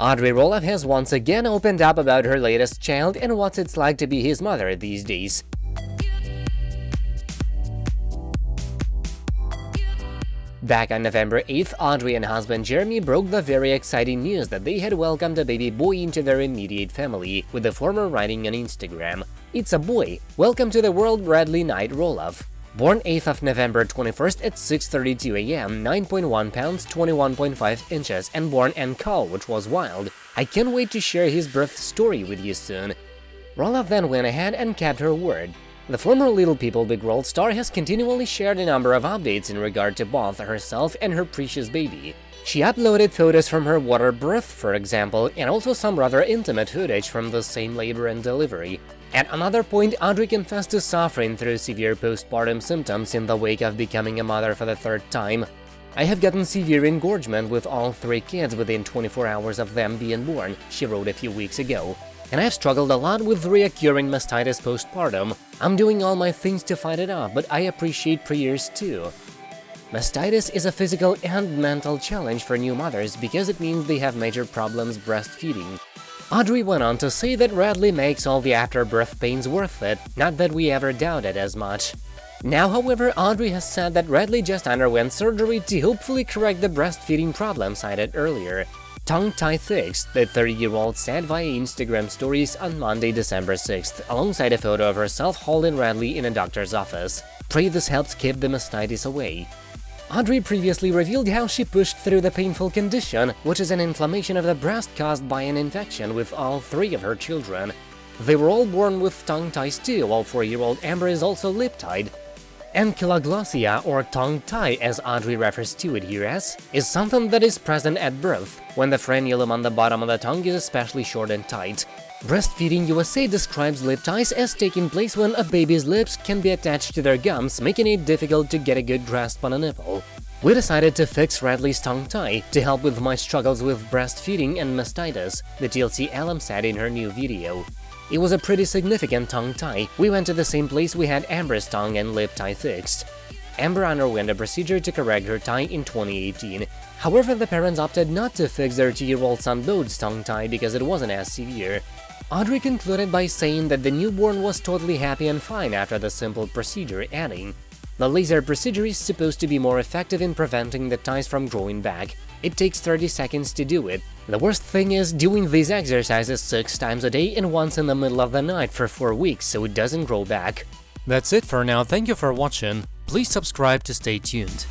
Audrey Roloff has once again opened up about her latest child and what it's like to be his mother these days. Back on November 8th, Audrey and husband Jeremy broke the very exciting news that they had welcomed a baby boy into their immediate family, with the former writing on Instagram, It's a boy! Welcome to the world Radley Knight Roloff. Born 8th of November 21st at 6.32 am, 9.1 pounds, 21.5 inches, and born in caul, which was wild. I can't wait to share his birth story with you soon. Roloff then went ahead and kept her word. The former Little People Big World star has continually shared a number of updates in regard to both herself and her precious baby. She uploaded photos from her water birth, for example, and also some rather intimate footage from the same labor and delivery. At another point, Audrey confessed to suffering through severe postpartum symptoms in the wake of becoming a mother for the third time. I have gotten severe engorgement with all three kids within 24 hours of them being born, she wrote a few weeks ago. And I've struggled a lot with reoccurring mastitis postpartum. I'm doing all my things to fight it off, but I appreciate prayers too. Mastitis is a physical and mental challenge for new mothers because it means they have major problems breastfeeding. Audrey went on to say that Radley makes all the after-birth pains worth it, not that we ever doubted as much. Now, however, Audrey has said that Radley just underwent surgery to hopefully correct the breastfeeding problem cited earlier. Tongue tie fixed, the 30-year-old said via Instagram stories on Monday, December 6th, alongside a photo of herself holding Radley in a doctor's office. Pray this helps keep the mastitis away. Audrey previously revealed how she pushed through the painful condition, which is an inflammation of the breast caused by an infection with all three of her children. They were all born with tongue ties too, while 4-year-old Ember is also lip-tied. Ankyloglossia, or tongue tie as Audrey refers to it here as, is something that is present at birth, when the frenulum on the bottom of the tongue is especially short and tight. Breastfeeding USA describes lip ties as taking place when a baby's lips can be attached to their gums, making it difficult to get a good grasp on a nipple. We decided to fix Radley's tongue tie to help with my struggles with breastfeeding and mastitis, the TLC alum said in her new video. It was a pretty significant tongue tie, we went to the same place we had Ember's tongue and lip tie fixed. Amber underwent a procedure to correct her tie in 2018. However, the parents opted not to fix their two-year-old son Bode's tongue tie because it wasn't as severe. Audrey concluded by saying that the newborn was totally happy and fine after the simple procedure, adding, The laser procedure is supposed to be more effective in preventing the ties from growing back. It takes 30 seconds to do it. The worst thing is doing these exercises 6 times a day and once in the middle of the night for 4 weeks so it doesn't grow back. That's it for now, thank you for watching, please subscribe to stay tuned.